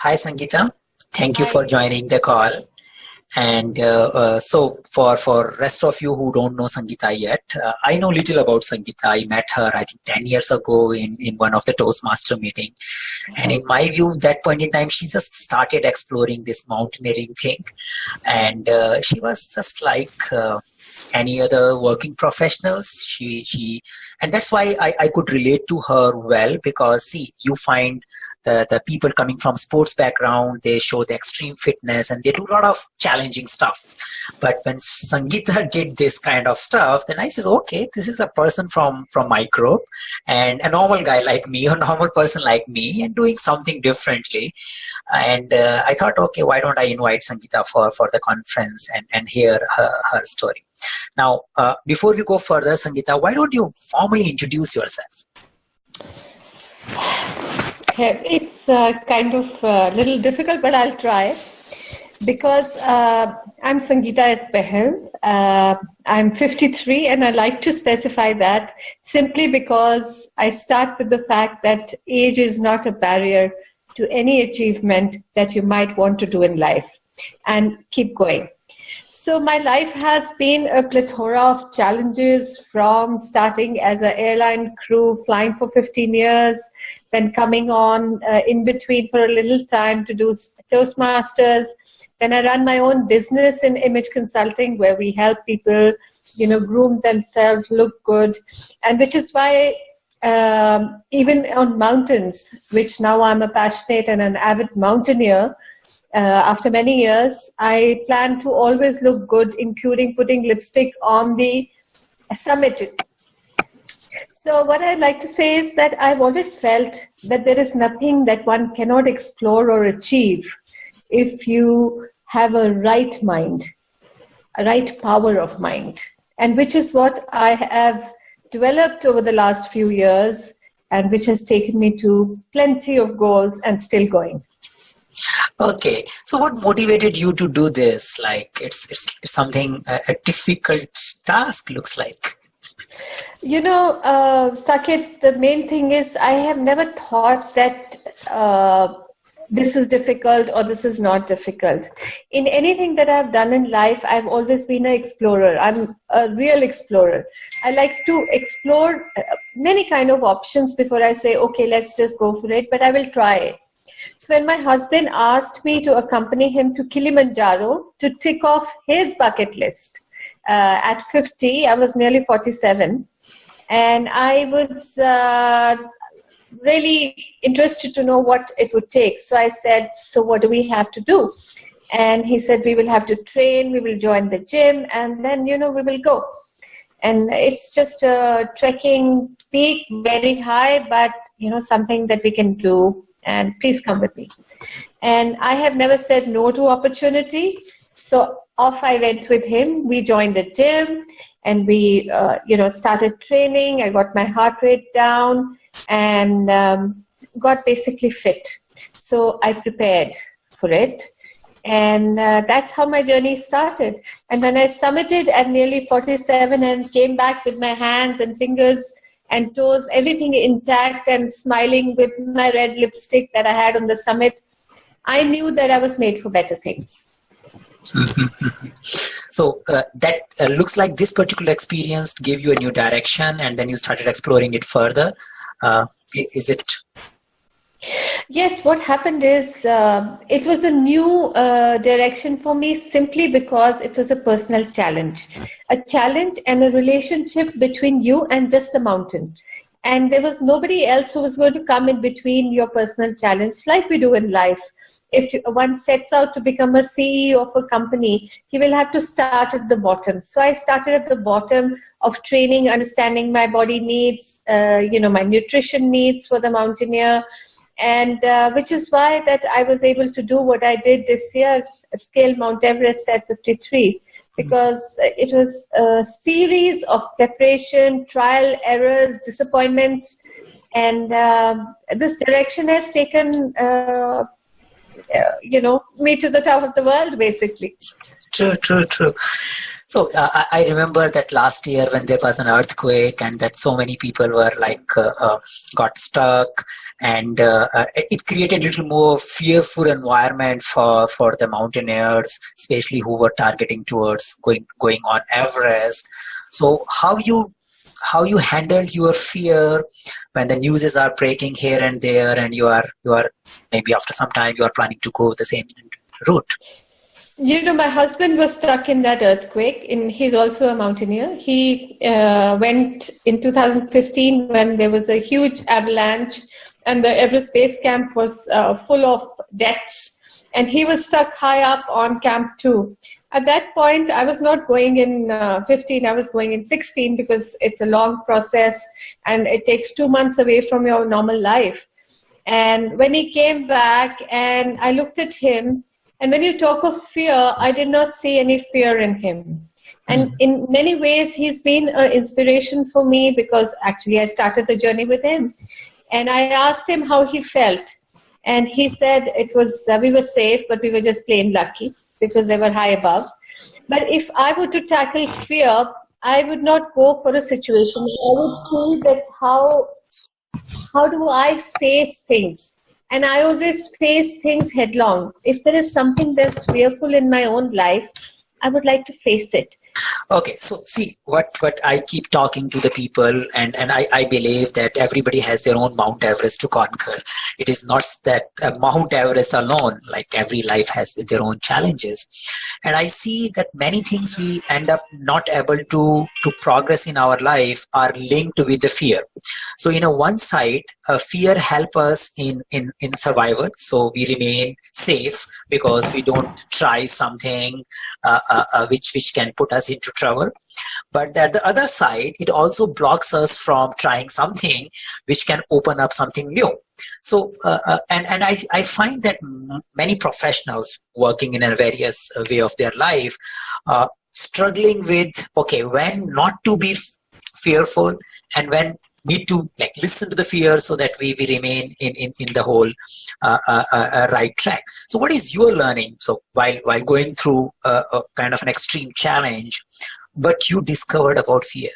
Hi, Sangeeta. Thank you for joining the call. And uh, uh, so for, for rest of you who don't know Sangeeta yet, uh, I know little about Sangeeta. I met her, I think 10 years ago in, in one of the Toastmaster meeting. And in my view, that point in time, she just started exploring this mountaineering thing. And uh, she was just like uh, any other working professionals. She, she, and that's why I, I could relate to her well because see, you find the, the people coming from sports background, they show the extreme fitness and they do a lot of challenging stuff. But when Sangeeta did this kind of stuff, then I says, okay, this is a person from, from my group and a normal guy like me, a normal person like me and doing something differently. And uh, I thought, okay, why don't I invite Sangeeta for, for the conference and, and hear her, her story. Now, uh, before we go further, Sangeeta, why don't you formally introduce yourself? It's uh, kind of a uh, little difficult, but I'll try. Because uh, I'm Sangeeta. Bahal. Uh, I'm 53, and I like to specify that simply because I start with the fact that age is not a barrier to any achievement that you might want to do in life and keep going. So my life has been a plethora of challenges from starting as an airline crew, flying for 15 years, then coming on uh, in between for a little time to do Toastmasters. Then I run my own business in image consulting where we help people, you know, groom themselves, look good. And which is why um, even on mountains, which now I'm a passionate and an avid mountaineer, uh, after many years, I plan to always look good, including putting lipstick on the summit so what I'd like to say is that I've always felt that there is nothing that one cannot explore or achieve if you have a right mind, a right power of mind, and which is what I have developed over the last few years and which has taken me to plenty of goals and still going. Okay, so what motivated you to do this? Like it's, it's something, a, a difficult task looks like. You know, uh, Saket, the main thing is I have never thought that uh, this is difficult or this is not difficult. In anything that I've done in life, I've always been an explorer. I'm a real explorer. I like to explore uh, many kind of options before I say, okay, let's just go for it, but I will try it. So when my husband asked me to accompany him to Kilimanjaro to tick off his bucket list, uh, at 50, I was nearly 47, and I was uh, really interested to know what it would take. So I said, So, what do we have to do? And he said, We will have to train, we will join the gym, and then, you know, we will go. And it's just a trekking peak, very high, but, you know, something that we can do. And please come with me. And I have never said no to opportunity. So off I went with him. We joined the gym and we, uh, you know, started training. I got my heart rate down and um, got basically fit. So I prepared for it. And uh, that's how my journey started. And when I summited at nearly 47 and came back with my hands and fingers and toes, everything intact and smiling with my red lipstick that I had on the summit, I knew that I was made for better things. so uh, that uh, looks like this particular experience gave you a new direction and then you started exploring it further uh, is it yes what happened is uh, it was a new uh, direction for me simply because it was a personal challenge. A challenge and a relationship between you and just the mountain. And there was nobody else who was going to come in between your personal challenge like we do in life. If one sets out to become a ceo of a company he will have to start at the bottom. So i started at the bottom of training understanding my body needs uh, you know my nutrition needs for the mountaineer and uh, which is why that i was able to do what i did this year scale mount everest at 53 because it was a series of preparation, trial, errors, disappointments, and uh, this direction has taken uh, you know me to the top of the world basically true true true so uh, I remember that last year when there was an earthquake and that so many people were like uh, uh, got stuck and uh, uh, it created a little more fearful environment for for the mountaineers, especially who were targeting towards going going on Everest. So how you how you handled your fear when the newses are breaking here and there and you are you are maybe after some time you are planning to go the same route you know, my husband was stuck in that earthquake. In he's also a mountaineer. He uh, went in 2015 when there was a huge avalanche, and the Everest Base Camp was uh, full of deaths, and he was stuck high up on Camp Two. At that point, I was not going in uh, 15. I was going in 16 because it's a long process, and it takes two months away from your normal life. And when he came back, and I looked at him and when you talk of fear, I did not see any fear in him. And hmm. in many ways, he's been an inspiration for me because actually I started the journey with him. And I asked him how he felt. And he said it was, uh, we were safe, but we were just plain lucky because they were high above. But if I were to tackle fear, I would not go for a situation. I would see that how, how do I face things? and I always face things headlong. If there is something that's fearful in my own life, I would like to face it okay so see what what i keep talking to the people and and i i believe that everybody has their own mount everest to conquer. It is not that uh, mount everest alone like every life has their own challenges and i see that many things we end up not able to to progress in our life are linked with the fear. So you know one side uh, fear help us in in in survival. So we remain safe because we don't try something uh, uh, uh which which can put us into trouble. But at the other side it also blocks us from trying something which can open up something new so uh, uh, and and I, I find that many professionals working in a various way of their life uh, struggling with okay when not to be fearful and when need to like listen to the fear so that we, we remain in, in, in the whole uh, uh, uh, uh right track. So what is your learning? So while, while going through a, a kind of an extreme challenge, but you discovered about fear?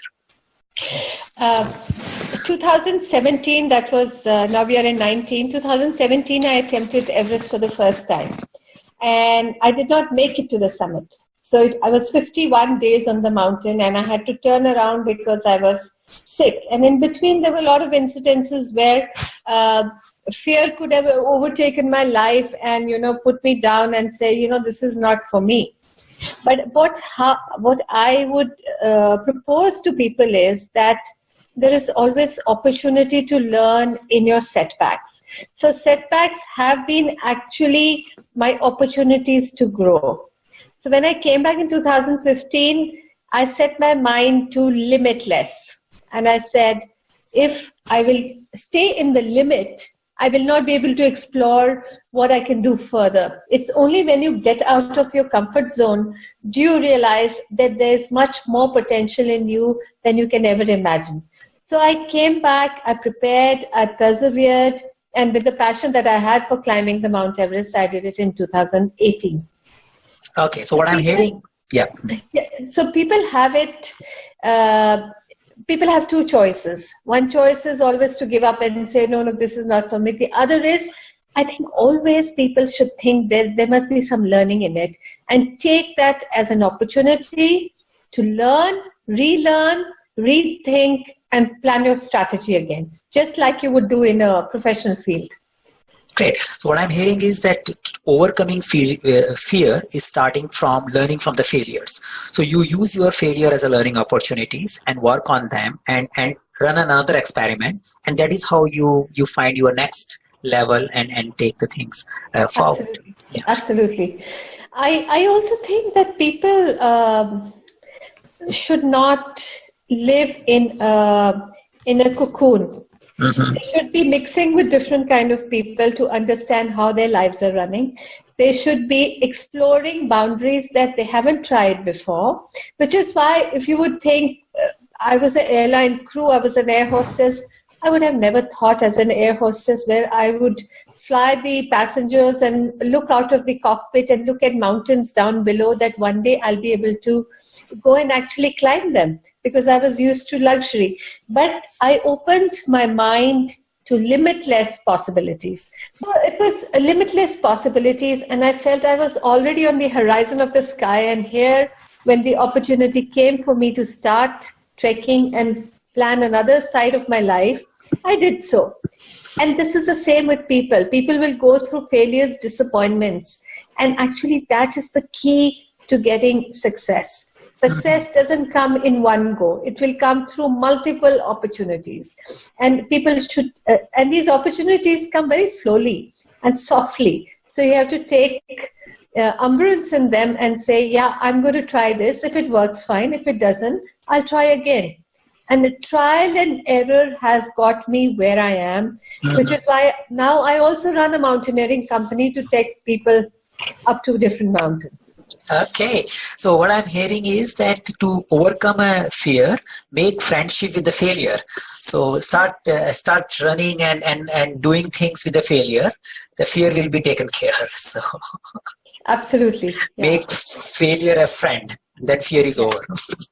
Uh, 2017, that was, uh, now we are in 19. 2017, I attempted Everest for the first time. And I did not make it to the summit. So it, I was 51 days on the mountain and I had to turn around because I was sick. And in between, there were a lot of incidences where uh, fear could have overtaken my life and, you know, put me down and say, you know, this is not for me. But what, what I would uh, propose to people is that there is always opportunity to learn in your setbacks. So setbacks have been actually my opportunities to grow. So when I came back in 2015, I set my mind to limitless. And I said, if I will stay in the limit, I will not be able to explore what I can do further. It's only when you get out of your comfort zone do you realize that there's much more potential in you than you can ever imagine. So I came back, I prepared, I persevered, and with the passion that I had for climbing the Mount Everest, I did it in 2018. Okay, so what I'm hearing, yeah. yeah. So people have it. Uh, people have two choices. One choice is always to give up and say, no, no, this is not for me. The other is, I think always people should think that there must be some learning in it and take that as an opportunity to learn, relearn, rethink, and plan your strategy again, just like you would do in a professional field. Great. So what I'm hearing is that overcoming uh, fear is starting from learning from the failures. So you use your failure as a learning opportunities and work on them and, and run another experiment. And that is how you, you find your next level and, and take the things uh, forward. Absolutely. Yeah. Absolutely. I, I also think that people um, should not live in, uh, in a cocoon Mm-hmm. They should be mixing with different kind of people to understand how their lives are running. They should be exploring boundaries that they haven't tried before, which is why if you would think uh, I was an airline crew, I was an air hostess, I would have never thought as an air hostess where I would fly the passengers and look out of the cockpit and look at mountains down below that one day I'll be able to go and actually climb them because I was used to luxury. But I opened my mind to limitless possibilities. So it was limitless possibilities, and I felt I was already on the horizon of the sky. And here, when the opportunity came for me to start trekking and plan another side of my life, I did so. And this is the same with people. People will go through failures, disappointments, and actually, that is the key to getting success. Success doesn't come in one go. It will come through multiple opportunities. And people should, uh, and these opportunities come very slowly and softly. So you have to take uh, umbrance in them and say, yeah, I'm going to try this. If it works, fine. If it doesn't, I'll try again. And the trial and error has got me where I am, mm-hmm. which is why now I also run a mountaineering company to take people up to different mountains. Okay, so what I'm hearing is that to overcome a fear, make friendship with the failure. So start uh, start running and, and, and doing things with the failure. The fear will be taken care. So absolutely, yeah. make failure a friend. That fear is over.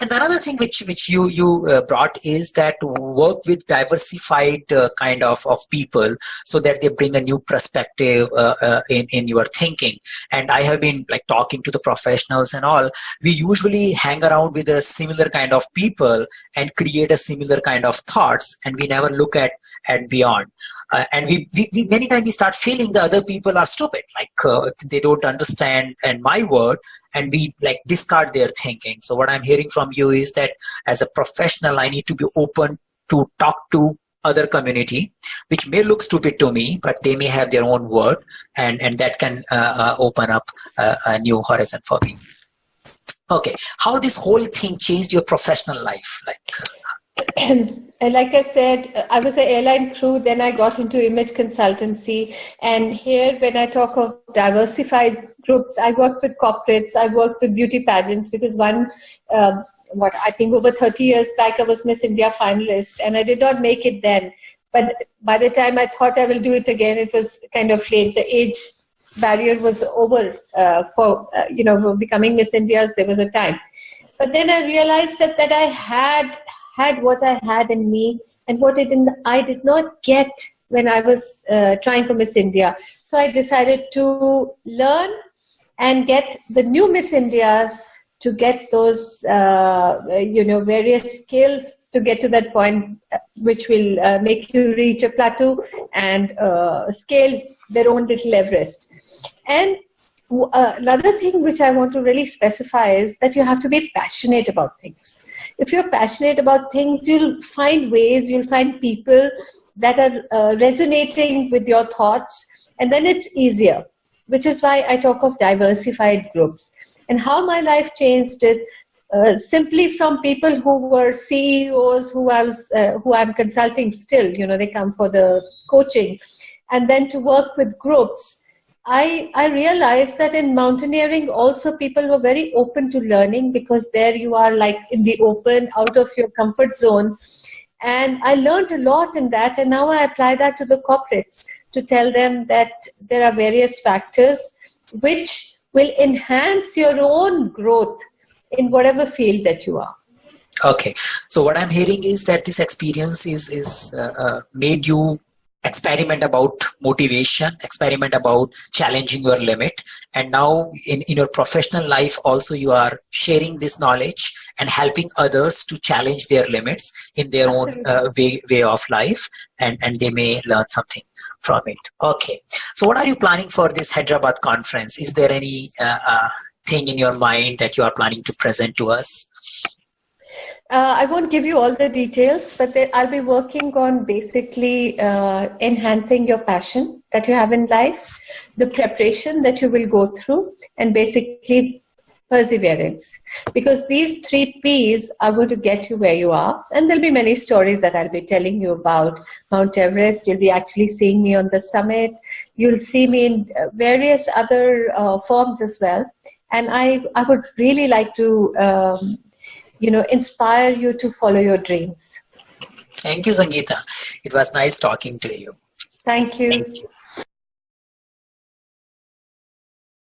And another thing which which you you uh, brought is that work with diversified uh, kind of of people so that they bring a new perspective uh, uh, in in your thinking. And I have been like talking to the professionals and all. We usually hang around with a similar kind of people and create a similar kind of thoughts, and we never look at at beyond uh, and we, we, we, many times we start feeling the other people are stupid. Like uh, they don't understand and my word and we like discard their thinking. So what i'm hearing from you is that as a professional i need to be open to talk to other community which may look stupid to me but they may have their own word and and that can uh, uh open up a new horizon for me. Okay. How this whole thing changed your professional life? Like And like I said, I was an airline crew, then I got into image consultancy. And here, when I talk of diversified groups, I worked with corporates, I worked with beauty pageants because one, um, what I think over 30 years back, I was Miss India finalist and I did not make it then. But by the time I thought I will do it again, it was kind of late. The age barrier was over uh, for, uh, you know, for becoming Miss India's, there was a time. But then I realized that, that I had had what I had in me and what I did not get when I was uh, trying for Miss India. So I decided to learn and get the new Miss Indias to get those, uh, you know, various skills to get to that point uh, which will uh, make you reach a plateau and uh, scale their own little Everest. And uh, another thing which I want to really specify is that you have to be passionate about things. If you're passionate about things, you'll find ways, you'll find people that are uh, resonating with your thoughts, and then it's easier, which is why I talk of diversified groups. And how my life changed it uh, simply from people who were CEOs who I was, uh, who I'm consulting still, you know, they come for the coaching, and then to work with groups I, I realized that in mountaineering also people were very open to learning because there you are like in the open, out of your comfort zone. And I learned a lot in that and now I apply that to the corporates to tell them that there are various factors which will enhance your own growth in whatever field that you are. Okay, so what I'm hearing is that this experience is is uh, uh, made you experiment about motivation experiment about challenging your limit. And now in, in your professional life also you are sharing this knowledge and helping others to challenge their limits in their own uh, way, way of life and, and they may learn something from it. Okay. So what are you planning for this hyderabad conference? Is there any uh, uh, thing in your mind that you are planning to present to us uh, I won't give you all the details, but they, I'll be working on basically uh, enhancing your passion that you have in life, the preparation that you will go through, and basically perseverance. Because these three P's are going to get you where you are. And there'll be many stories that I'll be telling you about Mount Everest. You'll be actually seeing me on the summit. You'll see me in uh, various other uh, forms as well. And I, I would really like to um, you know, inspire you to follow your dreams. Thank you, Sangeeta. It was nice talking to you. Thank you. Thank you.